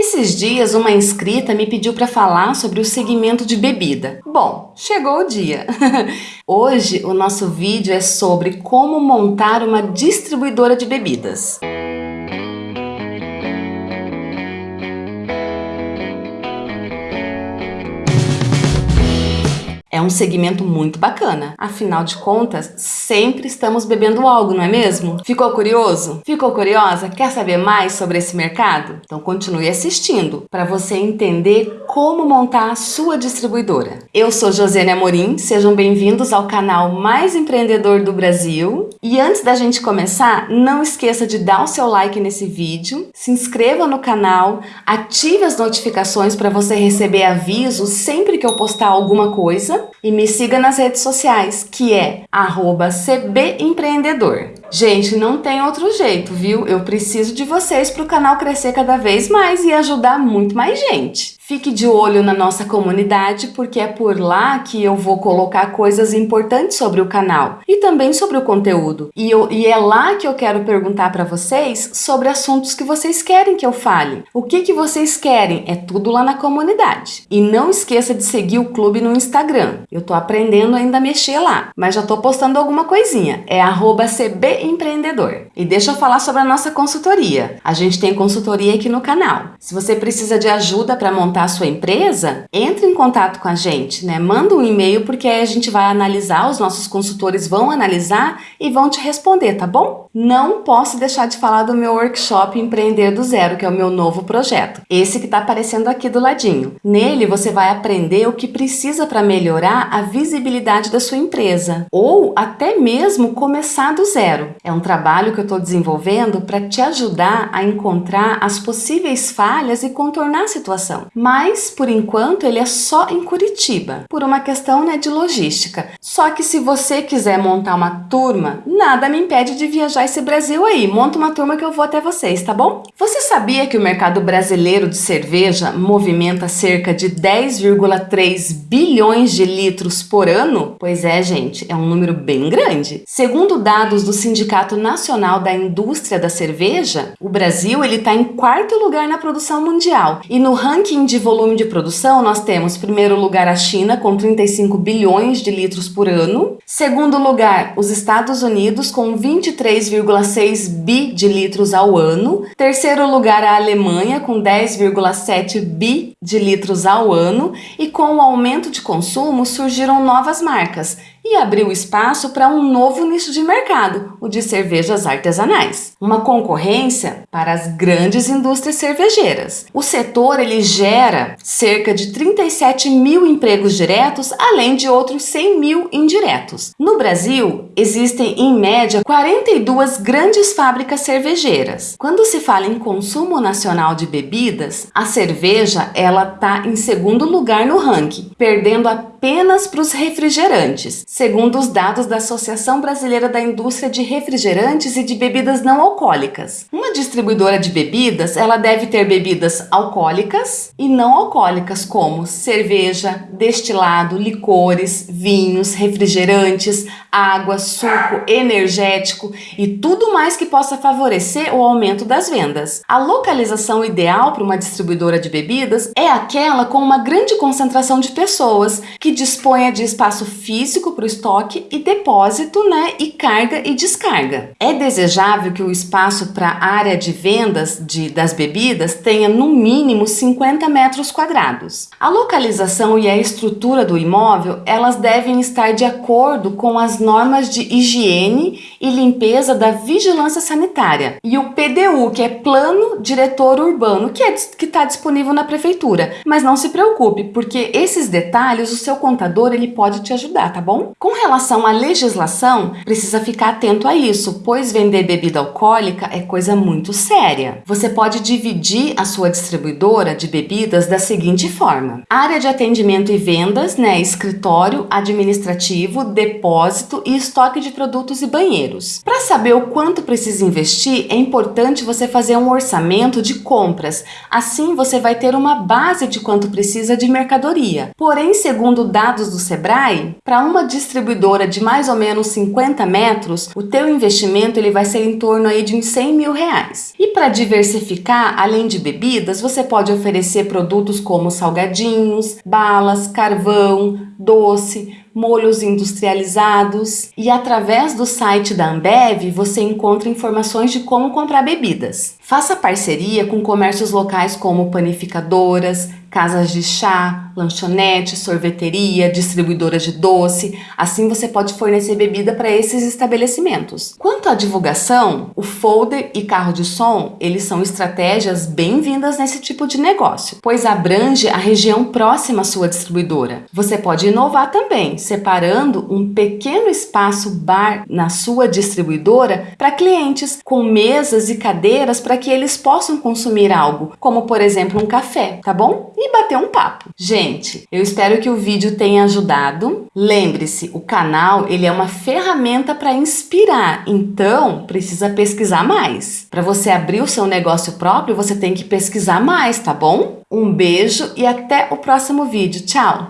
Esses dias uma inscrita me pediu para falar sobre o segmento de bebida. Bom, chegou o dia. Hoje o nosso vídeo é sobre como montar uma distribuidora de bebidas. Um segmento muito bacana. Afinal de contas, sempre estamos bebendo algo, não é mesmo? Ficou curioso? Ficou curiosa? Quer saber mais sobre esse mercado? Então continue assistindo para você entender como montar a sua distribuidora. Eu sou Josiane Amorim, sejam bem-vindos ao canal mais empreendedor do Brasil. E antes da gente começar, não esqueça de dar o seu like nesse vídeo, se inscreva no canal, ative as notificações para você receber avisos sempre que eu postar alguma coisa e me siga nas redes sociais, que é cbempreendedor. Gente, não tem outro jeito, viu? Eu preciso de vocês para o canal crescer cada vez mais e ajudar muito mais gente. Fique de olho na nossa comunidade, porque é por lá que eu vou colocar coisas importantes sobre o canal e também sobre o conteúdo. E, eu, e é lá que eu quero perguntar para vocês sobre assuntos que vocês querem que eu fale. O que, que vocês querem? É tudo lá na comunidade. E não esqueça de seguir o clube no Instagram. Eu tô aprendendo ainda a mexer lá, mas já tô postando alguma coisinha. É cbempreendedor. E deixa eu falar sobre a nossa consultoria. A gente tem consultoria aqui no canal. Se você precisa de ajuda para montar a sua empresa, entre em contato com a gente, né? Manda um e-mail porque a gente vai analisar, os nossos consultores vão analisar e vão te responder, tá bom? Não posso deixar de falar do meu workshop Empreender do Zero, que é o meu novo projeto. Esse que está aparecendo aqui do ladinho. Nele você vai aprender o que precisa para melhorar a visibilidade da sua empresa ou até mesmo começar do zero. É um trabalho que eu estou desenvolvendo para te ajudar a encontrar as possíveis falhas e contornar a situação mas por enquanto ele é só em Curitiba, por uma questão né, de logística. Só que se você quiser montar uma turma, nada me impede de viajar esse Brasil aí. Monta uma turma que eu vou até vocês, tá bom? Você sabia que o mercado brasileiro de cerveja movimenta cerca de 10,3 bilhões de litros por ano? Pois é, gente, é um número bem grande. Segundo dados do Sindicato Nacional da Indústria da Cerveja, o Brasil ele está em quarto lugar na produção mundial e no ranking de volume de produção, nós temos, em primeiro lugar, a China, com 35 bilhões de litros por ano. Segundo lugar, os Estados Unidos, com 23,6 bi de litros ao ano. Terceiro lugar, a Alemanha, com 10,7 bi de litros ao ano. E com o aumento de consumo, surgiram novas marcas e abriu espaço para um novo nicho de mercado, o de cervejas artesanais. Uma concorrência para as grandes indústrias cervejeiras. O setor ele gera cerca de 37 mil empregos diretos, além de outros 100 mil indiretos. No Brasil, existem em média 42 grandes fábricas cervejeiras. Quando se fala em consumo nacional de bebidas, a cerveja ela está em segundo lugar no ranking, perdendo apenas para os refrigerantes segundo os dados da Associação Brasileira da Indústria de Refrigerantes e de Bebidas Não Alcoólicas. Uma distribuidora de bebidas, ela deve ter bebidas alcoólicas e não alcoólicas, como cerveja, destilado, licores, vinhos, refrigerantes, água, suco, energético e tudo mais que possa favorecer o aumento das vendas. A localização ideal para uma distribuidora de bebidas é aquela com uma grande concentração de pessoas que disponha de espaço físico para o estoque e depósito, né, e carga e descarga. É desejável que o espaço para área de vendas de, das bebidas tenha no mínimo 50 metros quadrados. A localização e a estrutura do imóvel, elas devem estar de acordo com as normas de higiene e limpeza da vigilância sanitária e o PDU, que é Plano Diretor Urbano, que é, está disponível na prefeitura. Mas não se preocupe, porque esses detalhes o seu contador ele pode te ajudar, tá bom? Com relação à legislação, precisa ficar atento a isso, pois vender bebida alcoólica é coisa muito séria. Você pode dividir a sua distribuidora de bebidas da seguinte forma. Área de atendimento e vendas, né, escritório, administrativo, depósito e estoque de produtos e banheiros. Para saber o quanto precisa investir, é importante você fazer um orçamento de compras. Assim, você vai ter uma base de quanto precisa de mercadoria. Porém, segundo dados do Sebrae, para uma distribuidora de mais ou menos 50 metros, o teu investimento ele vai ser em torno aí de uns 100 mil reais. E para diversificar, além de bebidas, você pode oferecer produtos como salgadinhos, balas, carvão, doce, molhos industrializados e através do site da Ambev você encontra informações de como comprar bebidas. Faça parceria com comércios locais como panificadoras, casas de chá, lanchonete, sorveteria, distribuidora de doce. Assim você pode fornecer bebida para esses estabelecimentos. Quanto à divulgação, o folder e carro de som, eles são estratégias bem-vindas nesse tipo de negócio, pois abrange a região próxima à sua distribuidora. Você pode inovar também, separando um pequeno espaço bar na sua distribuidora para clientes, com mesas e cadeiras para que eles possam consumir algo, como por exemplo um café, tá bom? e bater um papo. Gente, eu espero que o vídeo tenha ajudado. Lembre-se, o canal ele é uma ferramenta para inspirar, então precisa pesquisar mais. Para você abrir o seu negócio próprio, você tem que pesquisar mais, tá bom? Um beijo e até o próximo vídeo. Tchau!